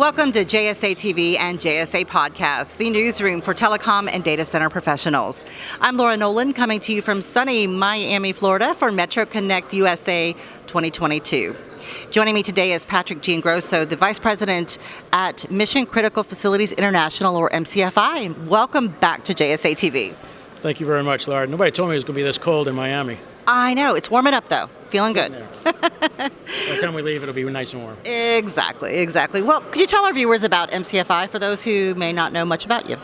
Welcome to JSA TV and JSA Podcast, the newsroom for telecom and data center professionals. I'm Laura Nolan coming to you from sunny Miami, Florida for Metro Connect USA 2022. Joining me today is Patrick Giangrosso, the Vice President at Mission Critical Facilities International, or MCFI. Welcome back to JSA TV. Thank you very much, Laura. Nobody told me it was going to be this cold in Miami. I know, it's warming up though. Feeling good. By the time we leave, it'll be nice and warm. Exactly, exactly. Well, could you tell our viewers about MCFI for those who may not know much about you?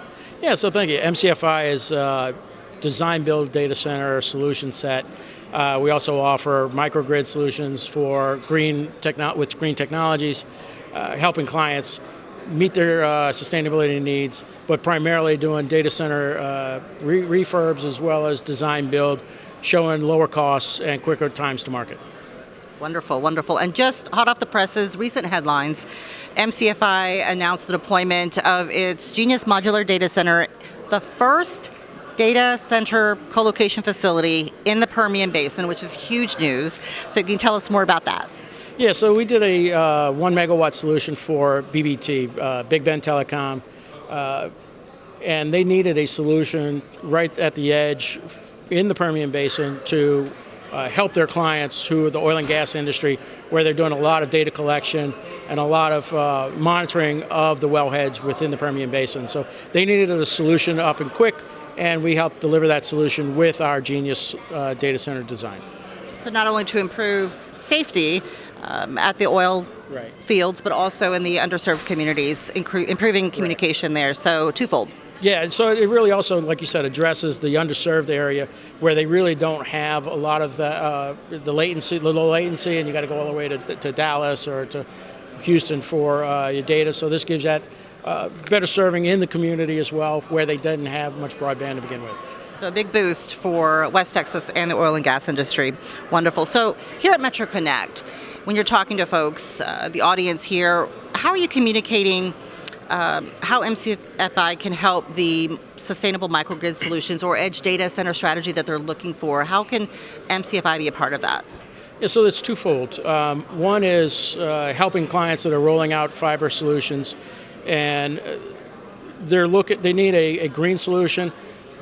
Yeah, so thank you. MCFI is uh, design build data center solution set. Uh, we also offer microgrid solutions for green techno- with green technologies, uh, helping clients meet their uh, sustainability needs, but primarily doing data center uh, re- refurbs as well as design build showing lower costs and quicker times to market. Wonderful, wonderful. And just hot off the presses, recent headlines MCFI announced the deployment of its Genius Modular Data Center, the first data center co-location facility in the Permian Basin, which is huge news. So you can tell us more about that. Yeah, so we did a uh, one megawatt solution for BBT, uh, Big Bend Telecom, uh, and they needed a solution right at the edge in the Permian Basin to uh, help their clients who are the oil and gas industry, where they're doing a lot of data collection and a lot of uh, monitoring of the wellheads within the Permian Basin. So they needed a solution up and quick, and we helped deliver that solution with our Genius uh, data center design. So not only to improve safety um, at the oil right. fields, but also in the underserved communities, improving communication right. there. So twofold. Yeah, and so it really also, like you said, addresses the underserved area where they really don't have a lot of the uh, the latency, the low latency, and you got to go all the way to, to Dallas or to Houston for uh, your data. So this gives that uh, better serving in the community as well, where they didn't have much broadband to begin with. So a big boost for West Texas and the oil and gas industry. Wonderful. So here at Metro Connect, when you're talking to folks, uh, the audience here, how are you communicating? Um, how MCFI can help the sustainable microgrid solutions or edge data center strategy that they're looking for. How can MCFI be a part of that? Yeah, so it's twofold. Um, one is uh, helping clients that are rolling out fiber solutions, and uh, they're looking. They need a, a green solution,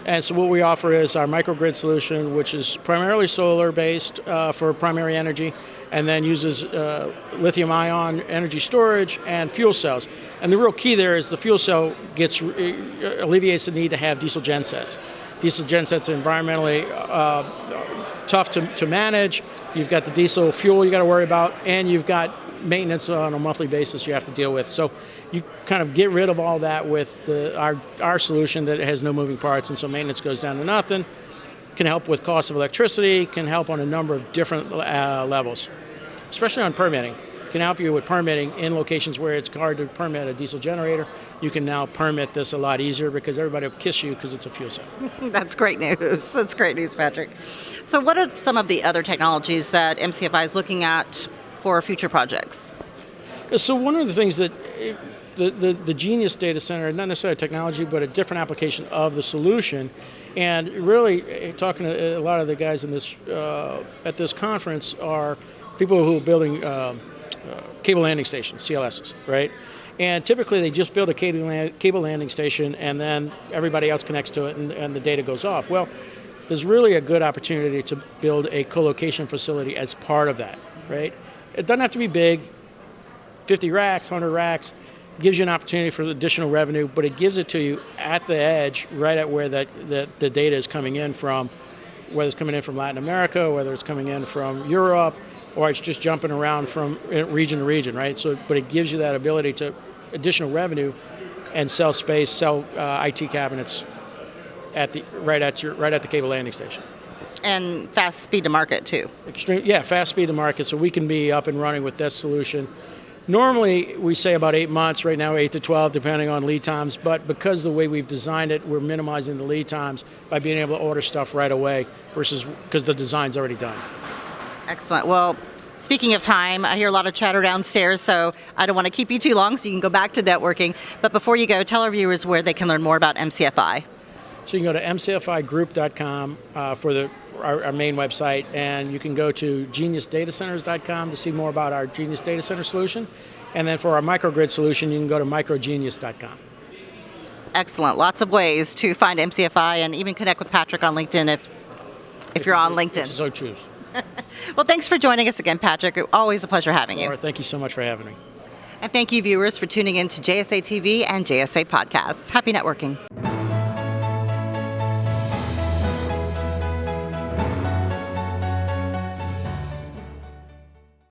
and so what we offer is our microgrid solution, which is primarily solar based uh, for primary energy, and then uses uh, lithium ion energy storage and fuel cells. And the real key there is the fuel cell gets uh, alleviates the need to have diesel gensets. Diesel gensets are environmentally uh, tough to, to manage. You've got the diesel fuel you got to worry about, and you've got maintenance on a monthly basis you have to deal with. So you kind of get rid of all that with the, our, our solution that has no moving parts, and so maintenance goes down to nothing. Can help with cost of electricity, can help on a number of different uh, levels especially on permitting. Can help you with permitting in locations where it's hard to permit a diesel generator. You can now permit this a lot easier because everybody will kiss you because it's a fuel cell. That's great news. That's great news, Patrick. So, what are some of the other technologies that MCFI is looking at for future projects? So, one of the things that the, the, the Genius data center, not necessarily technology, but a different application of the solution. And really, eh, talking to a lot of the guys in this uh, at this conference are people who are building uh, uh, cable landing stations, CLSs, right? And typically they just build a cable landing station and then everybody else connects to it and, and the data goes off. Well, there's really a good opportunity to build a co-location facility as part of that, right? It doesn't have to be big, 50 racks, 100 racks, gives you an opportunity for additional revenue, but it gives it to you at the edge, right at where that, that the data is coming in from, whether it's coming in from Latin America, whether it's coming in from Europe, or it's just jumping around from region to region, right? So, but it gives you that ability to additional revenue and sell space, sell uh, IT cabinets at the right at your right at the cable landing station. And fast speed to market too. Extreme, yeah, fast speed to market, so we can be up and running with that solution. Normally, we say about eight months. Right now, eight to twelve, depending on lead times. But because the way we've designed it, we're minimizing the lead times by being able to order stuff right away versus because the design's already done. Excellent. Well, speaking of time, I hear a lot of chatter downstairs, so I don't want to keep you too long, so you can go back to networking. But before you go, tell our viewers where they can learn more about MCFI. So you can go to mcfigroup.com uh, for the our, our, main website, and you can go to geniusdatacenters.com to see more about our Genius Data Center solution. And then for our microgrid solution, you can go to microgenius.com. Excellent. Lots of ways to find MCFI and even connect with Patrick on LinkedIn if if you're on LinkedIn. So choose. Well, thanks for joining us again, Patrick. Always a pleasure having you. Laura, thank you so much for having me. And thank you, viewers, for tuning in to JSA TV and JSA Podcast. Happy networking.